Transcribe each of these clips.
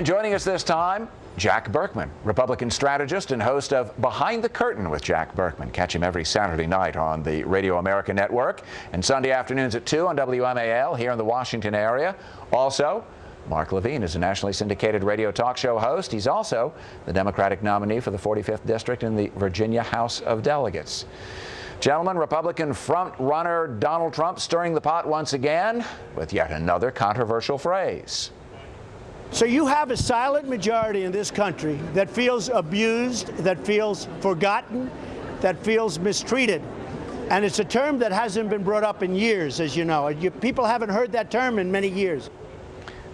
And joining us this time, Jack Burkman, Republican strategist and host of Behind the Curtain with Jack Burkman. Catch him every Saturday night on the Radio America Network and Sunday afternoons at 2 on WMAL here in the Washington area. Also, Mark Levine is a nationally syndicated radio talk show host. He's also the Democratic nominee for the 45th District in the Virginia House of Delegates. Gentlemen, Republican front runner Donald Trump stirring the pot once again with yet another controversial phrase. So you have a silent majority in this country that feels abused, that feels forgotten, that feels mistreated. And it's a term that hasn't been brought up in years, as you know. People haven't heard that term in many years.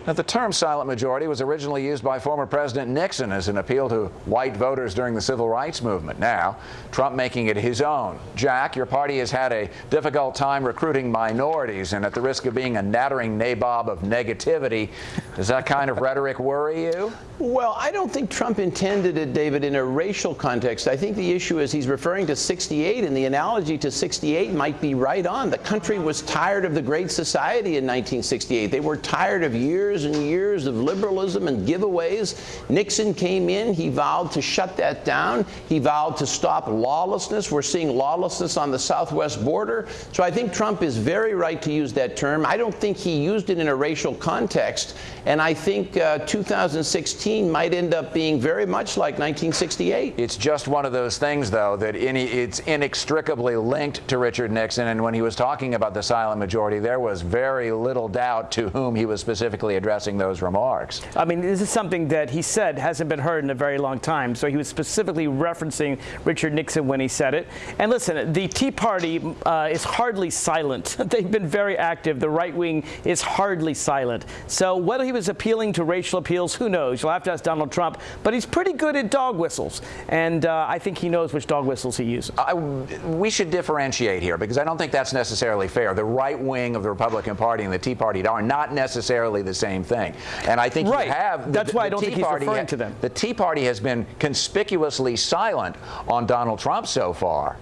Now, the term silent majority was originally used by former President Nixon as an appeal to white voters during the civil rights movement. Now, Trump making it his own. Jack, your party has had a difficult time recruiting minorities, and at the risk of being a nattering nabob of negativity, does that kind of rhetoric worry you? Well, I don't think Trump intended it, David, in a racial context. I think the issue is he's referring to 68, and the analogy to 68 might be right on. The country was tired of the Great Society in 1968. They were tired of years years and years of liberalism and giveaways. Nixon came in. He vowed to shut that down. He vowed to stop lawlessness. We're seeing lawlessness on the southwest border. So I think Trump is very right to use that term. I don't think he used it in a racial context. And I think uh, 2016 might end up being very much like 1968. It's just one of those things, though, that it's inextricably linked to Richard Nixon. And when he was talking about the silent majority, there was very little doubt to whom he was specifically addressing addressing those remarks. I mean, this is something that he said hasn't been heard in a very long time. So he was specifically referencing Richard Nixon when he said it. And listen, the Tea Party uh, is hardly silent. They've been very active. The right wing is hardly silent. So whether he was appealing to racial appeals, who knows? You'll have to ask Donald Trump. But he's pretty good at dog whistles. And uh, I think he knows which dog whistles he uses. I, we should differentiate here because I don't think that's necessarily fair. The right wing of the Republican Party and the Tea Party are not necessarily the same same thing. And I think right. you have. That's the, why I don't Tea think he's Party referring to them. The Tea Party has been conspicuously silent on Donald Trump so far.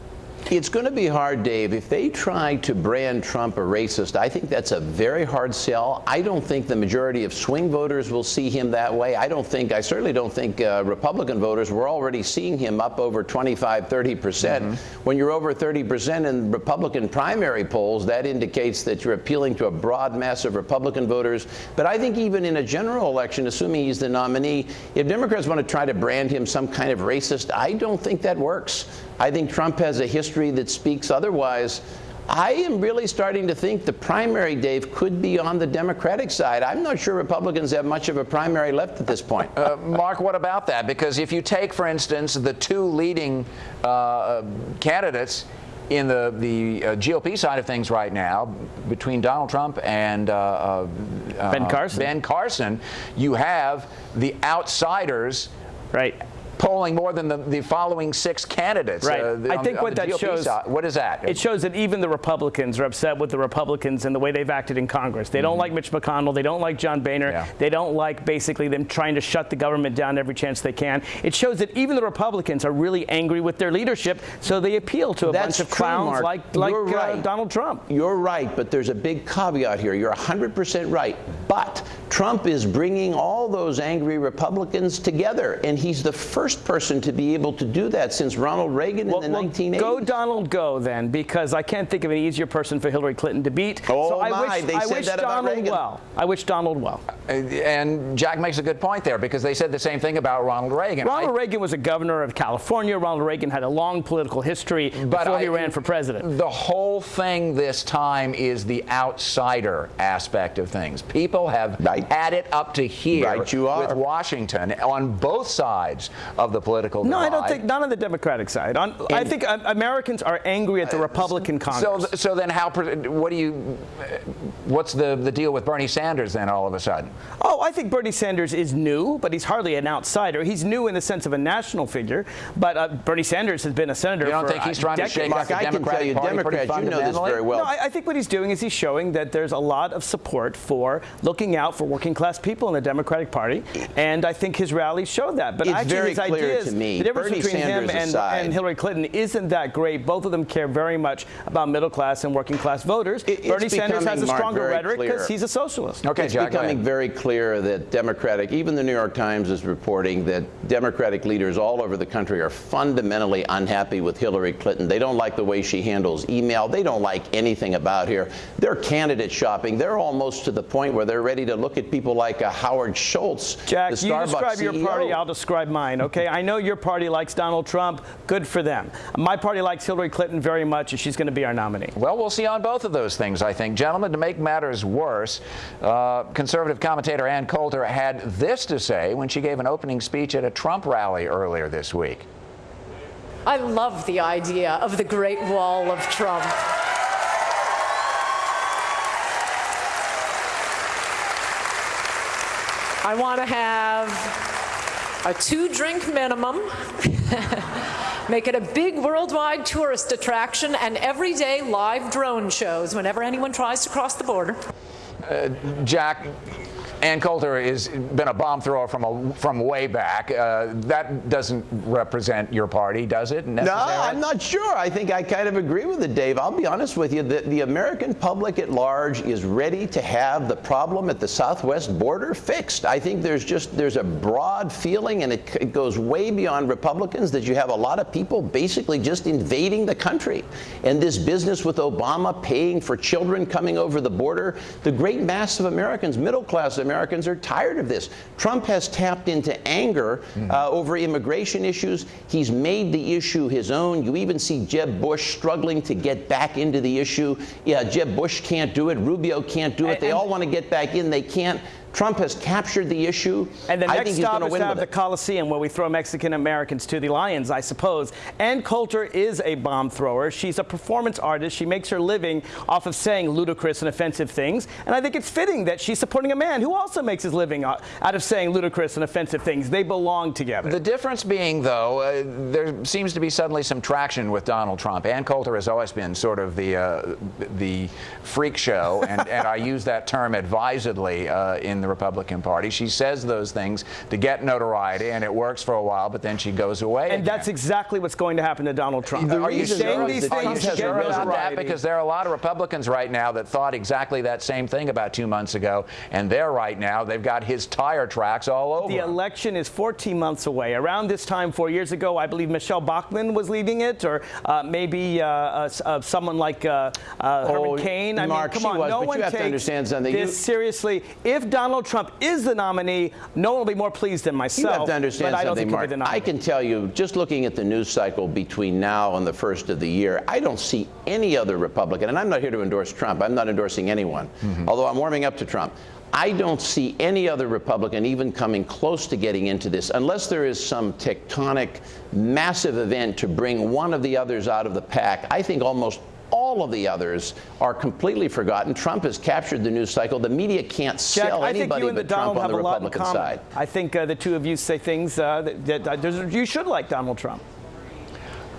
It's going to be hard, Dave. If they try to brand Trump a racist, I think that's a very hard sell. I don't think the majority of swing voters will see him that way. I don't think, I certainly don't think uh, Republican voters were already seeing him up over 25, 30 percent. Mm -hmm. When you're over 30 percent in Republican primary polls, that indicates that you're appealing to a broad mass of Republican voters. But I think even in a general election, assuming he's the nominee, if Democrats want to try to brand him some kind of racist, I don't think that works. I think Trump has a history that speaks otherwise. I am really starting to think the primary, Dave, could be on the Democratic side. I'm not sure Republicans have much of a primary left at this point. Uh, Mark, what about that? Because if you take, for instance, the two leading uh, candidates in the, the uh, GOP side of things right now, between Donald Trump and uh, uh, Ben Carson, Ben Carson, you have the outsiders right polling more than the, the following six candidates. Right. Uh, the, I think what that GOP shows. Side. What is that? It shows that even the Republicans are upset with the Republicans and the way they've acted in Congress. They mm -hmm. don't mm-hmm. like Mitch McConnell. They don't like John Boehner. Yeah. They don't like basically them trying to shut the government down every chance they can. It shows that even the Republicans are really angry with their leadership, so they appeal to a That's bunch of clowns Mark. like, like uh, right. uh, Donald Trump. You're right, but there's a big caveat here. You're 100% right. But Trump is bringing all those angry Republicans together, and he's the first person to be able to do that since Ronald Reagan well, in the well, 1980s. Go Donald, go then, because I can't think of an easier person for Hillary Clinton to beat. Oh so my, I wish, they I said wish that Donald about Reagan. well. I wish Donald well. Uh, and Jack makes a good point there because they said the same thing about Ronald Reagan. Ronald I, Reagan was a governor of California. Ronald Reagan had a long political history before I, he ran for president. The whole thing this time is the outsider aspect of things. People have right. had it up to here right, you are. with Washington on both sides of the political no, divide. I don't think not on the Democratic side. On, I think uh, Americans are angry at the Republican Congress. So, so then how? What do you? What's the the deal with Bernie Sanders then? All of a sudden? Oh, I think Bernie Sanders is new, but he's hardly an outsider. He's new in the sense of a national figure, but uh, Bernie Sanders has been a senator. You don't for think he's trying decades. to shake Mark, up the Democratic you, Party Democrats, you know this very well. No, I, I think what he's doing is he's showing that there's a lot of support for looking out for working class people in the Democratic Party, and I think his rallies show that. But it's actually, very his clear ideas, to me, the difference Bernie between Sanders him and, and Hillary Clinton isn't that great. Both of them care very much about middle class and working class voters. It- Bernie Sanders has a stronger very rhetoric because he's a socialist. Okay, it's Jack, becoming very clear that Democratic, even the New York Times is reporting that Democratic leaders all over the country are fundamentally unhappy with Hillary Clinton. They don't like the way she handles email. They don't like anything about her. They're candidate shopping. They're almost to the point where they're ready to look at people like uh, Howard Schultz, Jack, the you Starbucks describe your party, I'll describe mine, okay? I know your party likes Donald Trump. Good for them. My party likes Hillary Clinton very much, and she's going to be our nominee. Well, we'll see on both of those things, I think. Gentlemen, to make matters worse, uh, conservative commentator Ann Coulter had this to say when she gave an opening speech at a Trump rally earlier this week. I love the idea of the Great Wall of Trump. I want to have a two drink minimum, make it a big worldwide tourist attraction, and everyday live drone shows whenever anyone tries to cross the border. Uh, Jack, Ann Coulter has been a bomb thrower from a, from way back. Uh, that doesn't represent your party, does it? No, I'm not sure. I think I kind of agree with it, Dave. I'll be honest with you. The, the American public at large is ready to have the problem at the southwest border fixed. I think there's just there's a broad feeling, and it, it goes way beyond Republicans, that you have a lot of people basically just invading the country. And this business with Obama paying for children coming over the border, the great mass of Americans, middle class Americans, are tired of this. Trump has tapped into anger uh, over immigration issues. He's made the issue his own. You even see Jeb Bush struggling to get back into the issue. Yeah, Jeb Bush can't do it. Rubio can't do it. They all want to get back in. They can't. Trump has captured the issue. And the I next stop going is to have the. Coliseum, where we throw Mexican Americans to the lions, I suppose. Ann Coulter is a bomb thrower. She's a performance artist. She makes her living off of saying ludicrous and offensive things. And I think it's fitting that she's supporting a man who also makes his living out out of saying ludicrous and offensive things. They belong together. The difference being, though, uh, there seems to be suddenly some traction with Donald Trump. Ann Coulter has always been sort of the uh, the freak show, and, and I use that term advisedly uh, in the Republican Party. She says those things to get notoriety, and it works for a while, but then she goes away. and again. that's exactly what's going to happen to Donald Trump. The Are you reason saying is these that Are you things has sure about that? Because there are a lot of Republicans right now that thought exactly that same thing about two months ago, and they're right now, they've got his tire tracks all over. The election is 14 months away. Around this time, four years ago, I believe Michele Bachmann was leading it, or uh, maybe uh, uh, someone like uh, uh, Herman Oh, Cain. I Mark, mean, come she on, was, no but you one have to takes understand something. this You- seriously. If Donald Trump is the nominee, no one will be more pleased than myself. You have to understand something, Mark. I can tell you, just looking at the news cycle between now and the first of the year, I don't see any other Republican, and I'm not here to endorse Trump. I'm not endorsing anyone, mm-hmm. although I'm warming up to Trump. I don't see any other Republican even coming close to getting into this unless there is some tectonic, massive event to bring one of the others out of the pack. I think almost all of the others are completely forgotten. Trump has captured the news cycle. The media can't Jack, sell I think anybody you and the but Trump on the a lot in Republican side. I think uh, the two of you say things uh, that, that uh, you should like Donald Trump.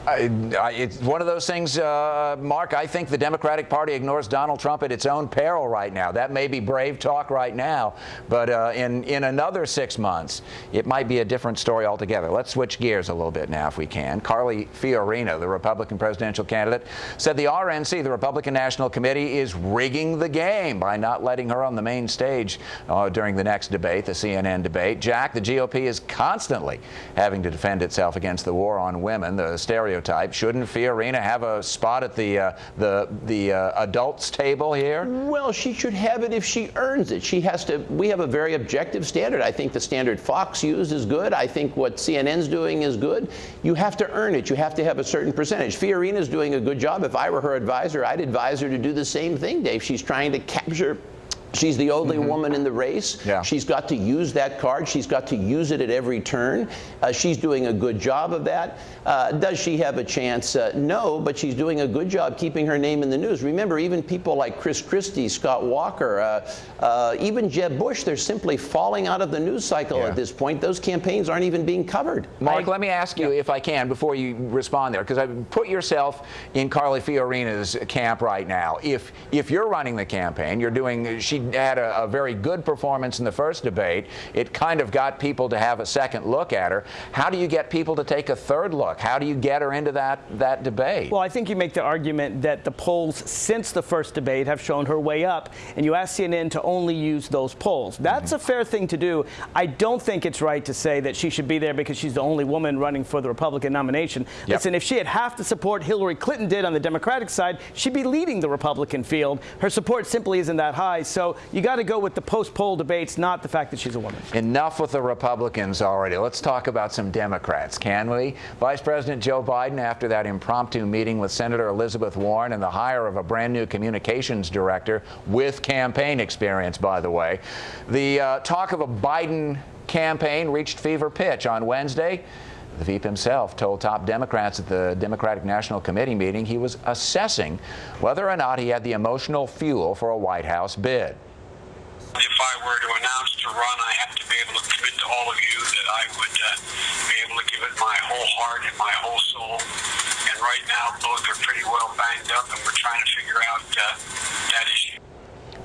I, I, it's one of those things, uh, Mark. I think the Democratic Party ignores Donald Trump at its own peril right now. That may be brave talk right now, but uh, in in another six months, it might be a different story altogether. Let's switch gears a little bit now, if we can. Carly Fiorina, the Republican presidential candidate, said the RNC, the Republican National Committee, is rigging the game by not letting her on the main stage uh, during the next debate, the CNN debate. Jack, the GOP is constantly having to defend itself against the war on women, the stereotype. Shouldn't Fiorina have a spot at the uh, the the uh, adults table here? Well, she should have it if she earns it. She has to. We have a very objective standard. I think the standard Fox used is good. I think what CNN's doing is good. You have to earn it. You have to have a certain percentage. Fiorina's doing a good job. If I were her advisor, I'd advise her to do the same thing, Dave. She's trying to capture. She's the only woman in the race. Yeah. She's got to use that card. She's got to use it at every turn. Uh, she's doing a good job of that. Uh, does she have a chance? Uh, no, but she's doing a good job keeping her name in the news. Remember, even people like Chris Christie, Scott Walker, uh, uh, even Jeb Bush, they're simply falling out of the news cycle Yeah. at this point. Those campaigns aren't even being covered. Mark, let me ask you, if I can, before you respond there, because I put yourself in Carly Fiorina's camp right now. If if you're running the campaign, you're doing. She had a, a very good performance in the first debate. It kind of got people to have a second look at her. How do you get people to take a third look? How do you get her into that, that debate? Well, I think you make the argument that the polls since the first debate have shown her way up, and you ask CNN to only use those polls. That's a fair thing to do. I don't think it's right to say that she should be there because she's the only woman running for the Republican nomination. Yep. Listen, if she had half the support Hillary Clinton did on the Democratic side, she'd be leading the Republican field. Her support simply isn't that high, so you got to go with the post-poll debates, not the fact that she's a woman. Enough with the Republicans already. Let's talk about some Democrats, can we? Vice President Joe Biden, after that impromptu meeting with Senator Elizabeth Warren and the hire of a brand new communications director with campaign experience, by the way, the uh, talk of a Biden campaign reached fever pitch on Wednesday. The Veep himself told top Democrats at the Democratic National Committee meeting he was assessing whether or not he had the emotional fuel for a White House bid. If I were to announce to run, I have to be able to commit to all of you that I would uh, be able to give it my whole heart and my whole soul. And right now, both are pretty well banged up, and we're trying to figure out uh, that issue.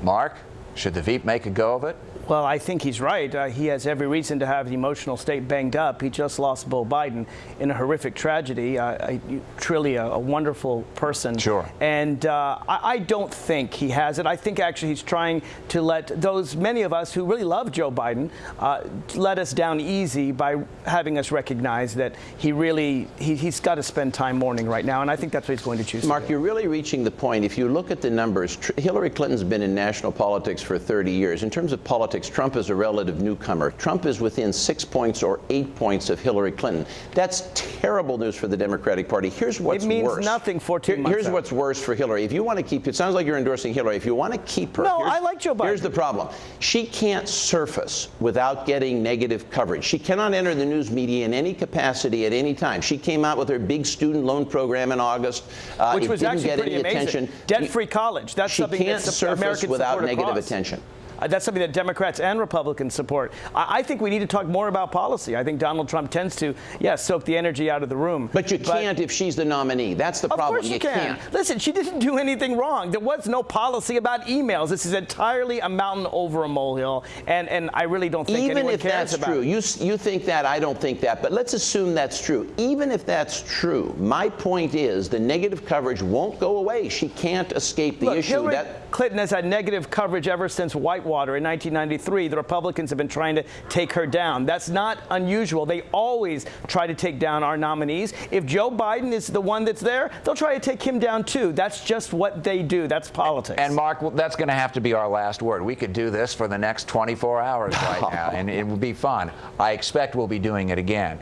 Mark, should the Veep make a go of it? Well, I think he's right. Uh, he has every reason to have the emotional state banged up. He just lost Beau Biden in a horrific tragedy. Uh, I, truly a, a, wonderful person. Sure. And uh, I, I, don't think he has it. I think actually he's trying to let those many of us who really love Joe Biden uh, let us down easy by having us recognize that he really he, has got to spend time mourning right now. And I think that's what he's going to choose. Mark, you're really reaching the point. If you look at the numbers, Hillary Clinton's been in national politics for 30 years. In terms of politics, Trump is a relative newcomer. Trump is within six points or eight points of Hillary Clinton. That's terrible news for the Democratic Party. Here's what's worse. It means worse. nothing 14 Here, months Here's out. what's worse for Hillary. If you want to keep, it sounds like you're endorsing Hillary. If you want to keep her, no, I like Joe Biden. Here's the problem: she can't surface without getting negative coverage. She cannot enter the news media in any capacity at any time. She came out with her big student loan program in August, uh, which was actually pretty amazing. Debt-free college. That's she something can't that's surface Americans without negative across. attention attention. Uh, that's something that Democrats and Republicans support. I, I, think we need to talk more about policy. I think Donald Trump tends to, yes, yeah, soak the energy out of the room. But you can't if she's the nominee. That's the problem. Of course you, you can. Can't. Listen, she didn't do anything wrong. There was no policy about emails. This is entirely a mountain over a molehill, and, and I really don't think Even anyone if cares that's about true, it. you, you think that, I don't think that, but let's assume that's true. Even if that's true, my point is the negative coverage won't go away. She can't escape the Look, issue. Hillary that, Clinton has had negative coverage ever since Whitewater in 1993. the Republicans have been trying to take her down. That's not unusual. They always try to take down our nominees. If Joe Biden is the one that's there, they'll try to take him down too. That's just what they do. That's politics. And Mark, that's going to have to be our last word. We could do this for the next 24 hours right now, and it would be fun. I expect we'll be doing it again.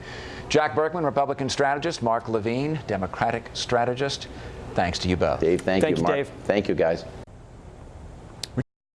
Jack Burkman, Republican strategist, Mark Levine, Democratic strategist. Thanks to you both. Dave, thank, thank you, you Mark. Dave. Thank you, guys.